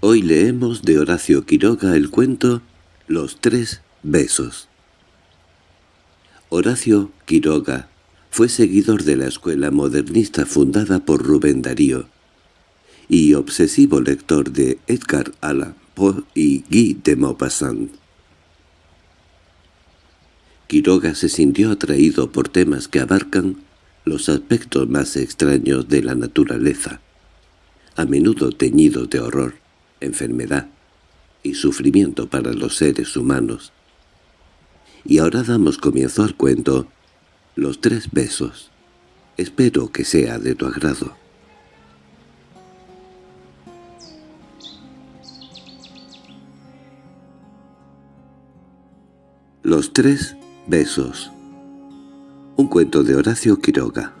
Hoy leemos de Horacio Quiroga el cuento Los tres besos. Horacio Quiroga fue seguidor de la escuela modernista fundada por Rubén Darío y obsesivo lector de Edgar Allan Poe y Guy de Maupassant. Quiroga se sintió atraído por temas que abarcan los aspectos más extraños de la naturaleza, a menudo teñidos de horror enfermedad y sufrimiento para los seres humanos. Y ahora damos comienzo al cuento Los tres besos. Espero que sea de tu agrado. Los tres besos. Un cuento de Horacio Quiroga.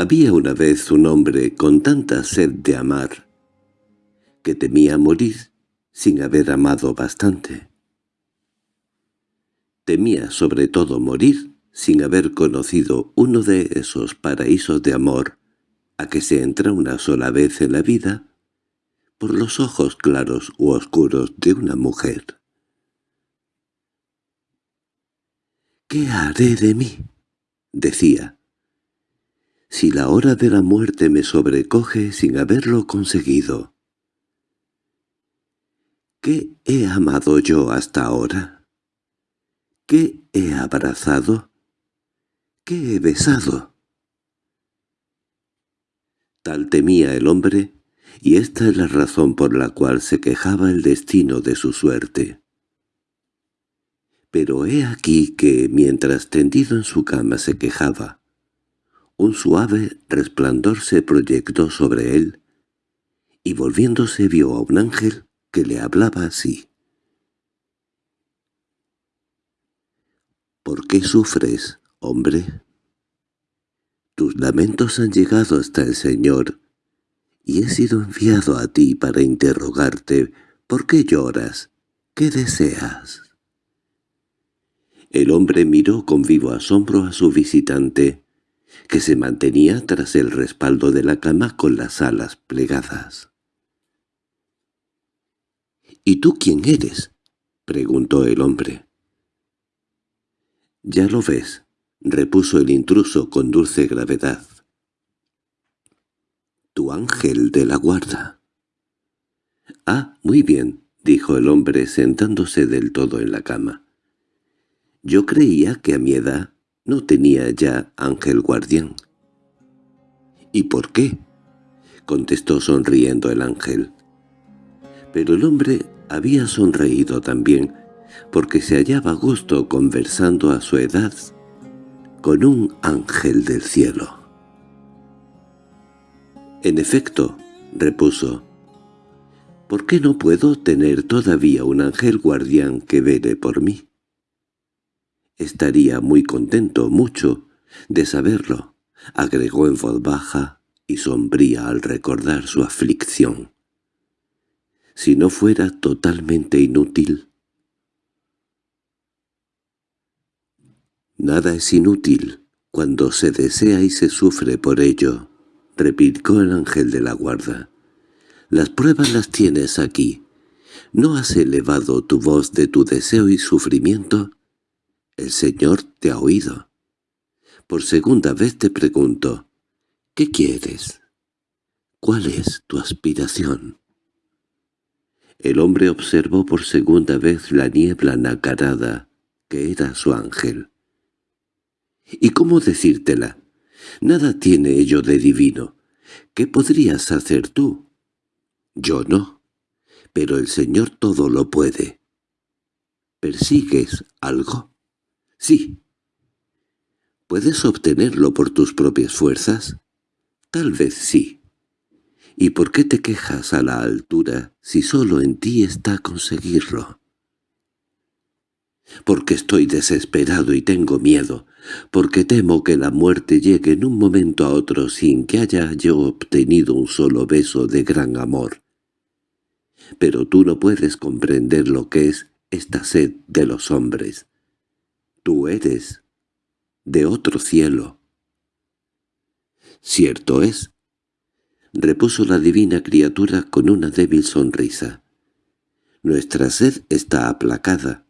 Había una vez un hombre con tanta sed de amar que temía morir sin haber amado bastante. Temía sobre todo morir sin haber conocido uno de esos paraísos de amor a que se entra una sola vez en la vida por los ojos claros u oscuros de una mujer. «¿Qué haré de mí?» decía si la hora de la muerte me sobrecoge sin haberlo conseguido. ¿Qué he amado yo hasta ahora? ¿Qué he abrazado? ¿Qué he besado? Tal temía el hombre, y esta es la razón por la cual se quejaba el destino de su suerte. Pero he aquí que, mientras tendido en su cama se quejaba, un suave resplandor se proyectó sobre él, y volviéndose vio a un ángel que le hablaba así. —¿Por qué sufres, hombre? Tus lamentos han llegado hasta el Señor, y he sido enviado a ti para interrogarte ¿por qué lloras? ¿Qué deseas? El hombre miró con vivo asombro a su visitante, que se mantenía tras el respaldo de la cama con las alas plegadas. —¿Y tú quién eres? —preguntó el hombre. —Ya lo ves —repuso el intruso con dulce gravedad—. Tu ángel de la guarda. —Ah, muy bien —dijo el hombre sentándose del todo en la cama. Yo creía que a mi edad no tenía ya ángel guardián. —¿Y por qué? —contestó sonriendo el ángel. Pero el hombre había sonreído también, porque se hallaba a gusto conversando a su edad con un ángel del cielo. —En efecto —repuso—, ¿por qué no puedo tener todavía un ángel guardián que vele por mí? Estaría muy contento, mucho, de saberlo, agregó en voz baja y sombría al recordar su aflicción. Si no fuera totalmente inútil. Nada es inútil cuando se desea y se sufre por ello, replicó el ángel de la guarda. Las pruebas las tienes aquí. ¿No has elevado tu voz de tu deseo y sufrimiento? El Señor te ha oído. Por segunda vez te pregunto, ¿qué quieres? ¿Cuál es tu aspiración? El hombre observó por segunda vez la niebla nacarada, que era su ángel. ¿Y cómo decírtela? Nada tiene ello de divino. ¿Qué podrías hacer tú? Yo no. Pero el Señor todo lo puede. ¿Persigues algo? Sí. ¿Puedes obtenerlo por tus propias fuerzas? Tal vez sí. ¿Y por qué te quejas a la altura si solo en ti está conseguirlo? Porque estoy desesperado y tengo miedo, porque temo que la muerte llegue en un momento a otro sin que haya yo obtenido un solo beso de gran amor. Pero tú no puedes comprender lo que es esta sed de los hombres. Tú eres de otro cielo. Cierto es, repuso la divina criatura con una débil sonrisa. Nuestra sed está aplacada.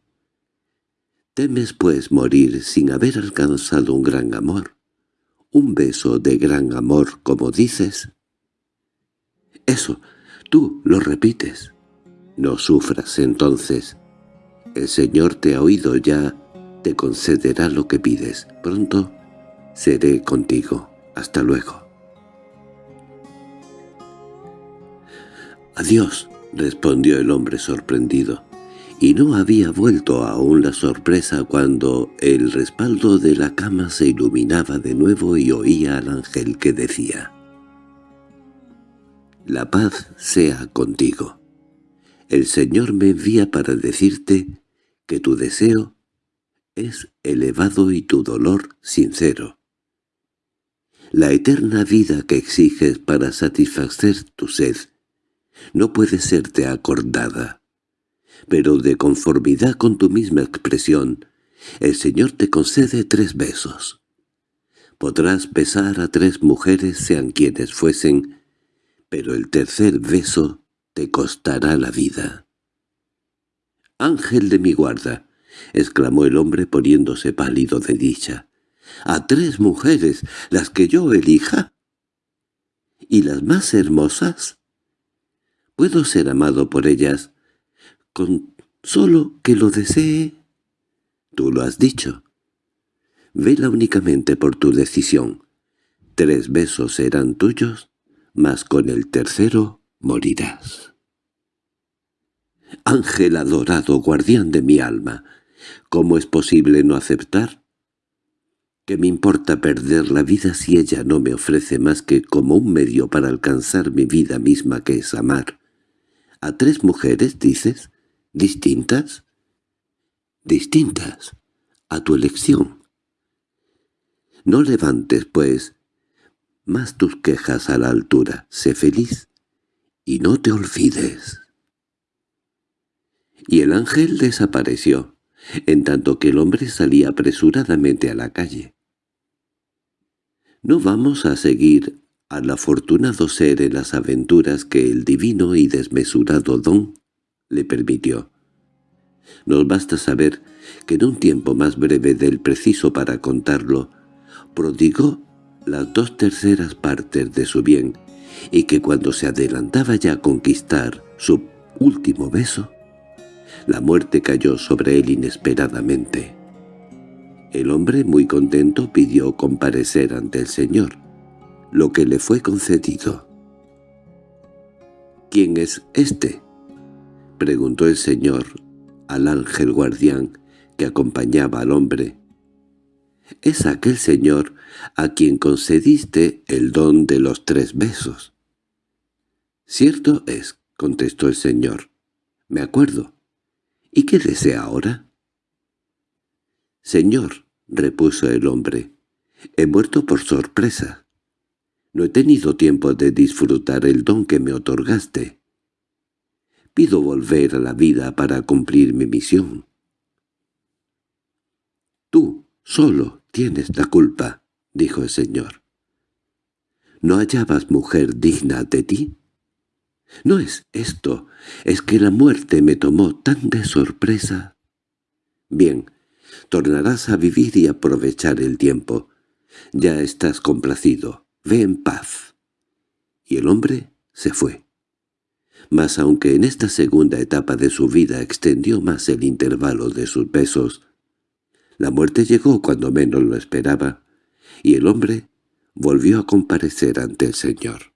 ¿Temes, pues, morir sin haber alcanzado un gran amor? ¿Un beso de gran amor, como dices? Eso, tú lo repites. No sufras, entonces. El Señor te ha oído ya, te concederá lo que pides. Pronto seré contigo. Hasta luego. «Adiós», respondió el hombre sorprendido, y no había vuelto aún la sorpresa cuando el respaldo de la cama se iluminaba de nuevo y oía al ángel que decía «La paz sea contigo. El Señor me envía para decirte que tu deseo es elevado y tu dolor sincero. La eterna vida que exiges para satisfacer tu sed no puede serte acordada. Pero de conformidad con tu misma expresión, el Señor te concede tres besos. Podrás besar a tres mujeres sean quienes fuesen, pero el tercer beso te costará la vida. «Ángel de mi guarda», exclamó el hombre poniéndose pálido de dicha. «¿A tres mujeres, las que yo elija?» «¿Y las más hermosas?» ¿Puedo ser amado por ellas con solo que lo desee? Tú lo has dicho. Vela únicamente por tu decisión. Tres besos serán tuyos, mas con el tercero morirás. Ángel adorado, guardián de mi alma, ¿cómo es posible no aceptar? ¿Qué me importa perder la vida si ella no me ofrece más que como un medio para alcanzar mi vida misma que es amar? ¿A tres mujeres, dices? ¿Distintas? Distintas. A tu elección. No levantes, pues, más tus quejas a la altura. Sé feliz. Y no te olvides. Y el ángel desapareció, en tanto que el hombre salía apresuradamente a la calle. No vamos a seguir al afortunado ser en las aventuras que el divino y desmesurado don le permitió. Nos basta saber que en un tiempo más breve del preciso para contarlo, prodigó las dos terceras partes de su bien, y que cuando se adelantaba ya a conquistar su último beso, la muerte cayó sobre él inesperadamente. El hombre, muy contento, pidió comparecer ante el Señor lo que le fue concedido. —¿Quién es este? —preguntó el señor al ángel guardián que acompañaba al hombre. —Es aquel señor a quien concediste el don de los tres besos. —Cierto es —contestó el señor—, me acuerdo. ¿Y qué desea ahora? —Señor —repuso el hombre—, he muerto por sorpresa. No he tenido tiempo de disfrutar el don que me otorgaste. Pido volver a la vida para cumplir mi misión. Tú solo tienes la culpa, dijo el señor. ¿No hallabas mujer digna de ti? No es esto, es que la muerte me tomó tan de sorpresa. Bien, tornarás a vivir y aprovechar el tiempo. Ya estás complacido. Ve en paz. Y el hombre se fue. Mas aunque en esta segunda etapa de su vida extendió más el intervalo de sus besos, la muerte llegó cuando menos lo esperaba, y el hombre volvió a comparecer ante el Señor.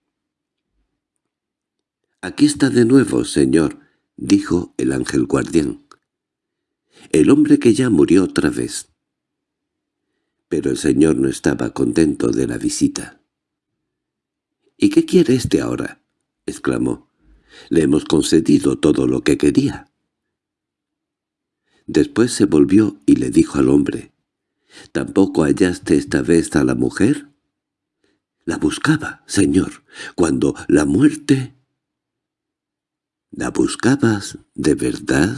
«Aquí está de nuevo, Señor», dijo el ángel guardián. «El hombre que ya murió otra vez». Pero el Señor no estaba contento de la visita. —¿Y qué quiere este ahora? —exclamó. —Le hemos concedido todo lo que quería. Después se volvió y le dijo al hombre, —¿Tampoco hallaste esta vez a la mujer? —La buscaba, señor, cuando la muerte... —¿La buscabas de verdad?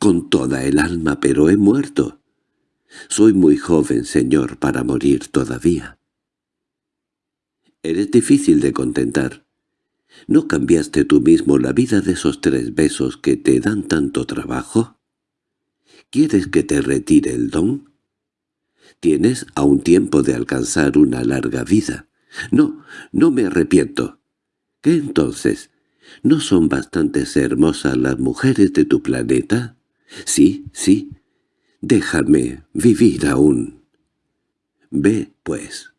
—Con toda el alma, pero he muerto. Soy muy joven, señor, para morir todavía. Eres difícil de contentar. ¿No cambiaste tú mismo la vida de esos tres besos que te dan tanto trabajo? ¿Quieres que te retire el don? Tienes aún tiempo de alcanzar una larga vida. No, no me arrepiento. ¿Qué entonces? ¿No son bastante hermosas las mujeres de tu planeta? Sí, sí. Déjame vivir aún. Ve, pues.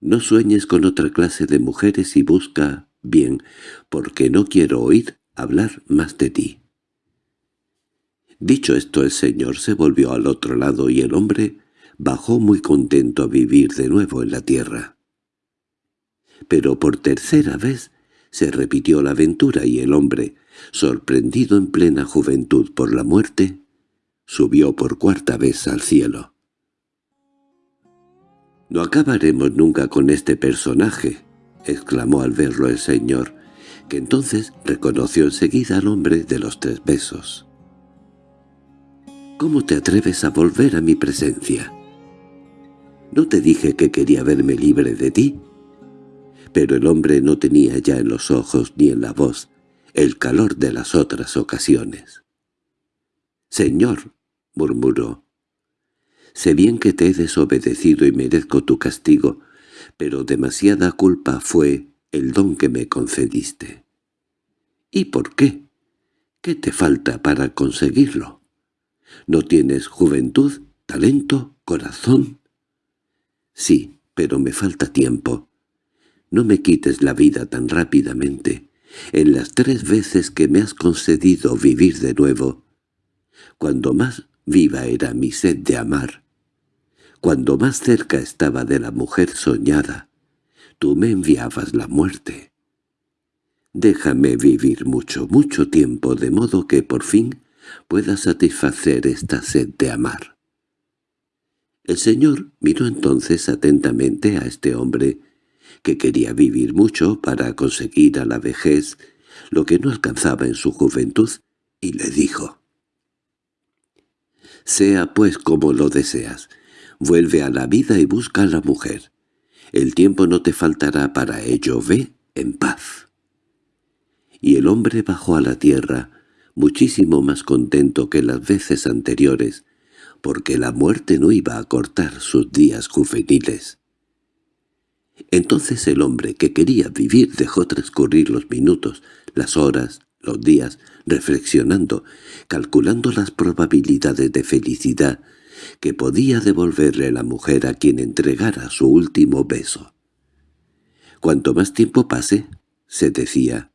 No sueñes con otra clase de mujeres y busca bien, porque no quiero oír hablar más de ti. Dicho esto el señor se volvió al otro lado y el hombre bajó muy contento a vivir de nuevo en la tierra. Pero por tercera vez se repitió la aventura y el hombre, sorprendido en plena juventud por la muerte, subió por cuarta vez al cielo. «No acabaremos nunca con este personaje», exclamó al verlo el señor, que entonces reconoció enseguida al hombre de los tres besos. «¿Cómo te atreves a volver a mi presencia? ¿No te dije que quería verme libre de ti?» Pero el hombre no tenía ya en los ojos ni en la voz el calor de las otras ocasiones. «Señor», murmuró, «sé bien que te he desobedecido y merezco tu castigo, pero demasiada culpa fue el don que me concediste». «¿Y por qué? ¿Qué te falta para conseguirlo? ¿No tienes juventud, talento, corazón?» «Sí, pero me falta tiempo. No me quites la vida tan rápidamente. En las tres veces que me has concedido vivir de nuevo, cuando más viva era mi sed de amar, cuando más cerca estaba de la mujer soñada, tú me enviabas la muerte. Déjame vivir mucho, mucho tiempo, de modo que por fin pueda satisfacer esta sed de amar. El señor miró entonces atentamente a este hombre que quería vivir mucho para conseguir a la vejez lo que no alcanzaba en su juventud, y le dijo, «Sea pues como lo deseas, vuelve a la vida y busca a la mujer. El tiempo no te faltará para ello, ve en paz». Y el hombre bajó a la tierra, muchísimo más contento que las veces anteriores, porque la muerte no iba a cortar sus días juveniles. Entonces el hombre que quería vivir dejó transcurrir los minutos, las horas, los días, reflexionando, calculando las probabilidades de felicidad que podía devolverle la mujer a quien entregara su último beso. Cuanto más tiempo pase, se decía,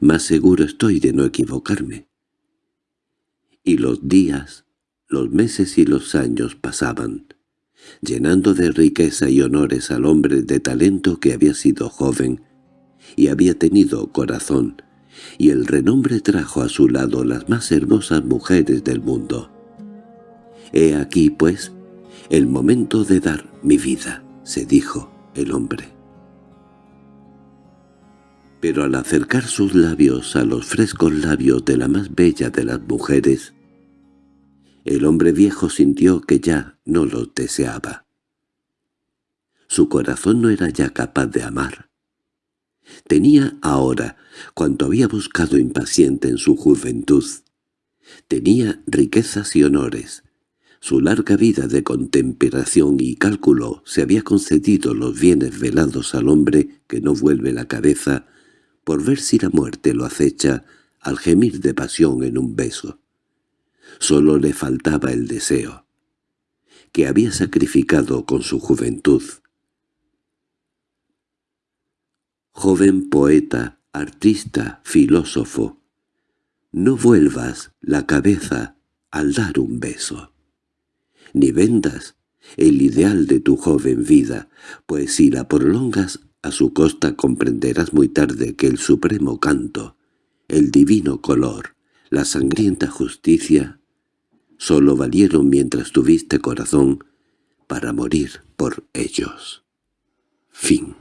más seguro estoy de no equivocarme. Y los días, los meses y los años pasaban, llenando de riqueza y honores al hombre de talento que había sido joven y había tenido corazón, y el renombre trajo a su lado las más hermosas mujeres del mundo. «He aquí, pues, el momento de dar mi vida», se dijo el hombre. Pero al acercar sus labios a los frescos labios de la más bella de las mujeres, el hombre viejo sintió que ya no los deseaba. Su corazón no era ya capaz de amar. Tenía ahora cuanto había buscado impaciente en su juventud. Tenía riquezas y honores. Su larga vida de contemplación y cálculo se había concedido los bienes velados al hombre que no vuelve la cabeza por ver si la muerte lo acecha al gemir de pasión en un beso. Solo le faltaba el deseo, que había sacrificado con su juventud. Joven poeta, artista, filósofo, no vuelvas la cabeza al dar un beso. Ni vendas el ideal de tu joven vida, pues si la prolongas a su costa comprenderás muy tarde que el supremo canto, el divino color, la sangrienta justicia solo valieron mientras tuviste corazón para morir por ellos. Fin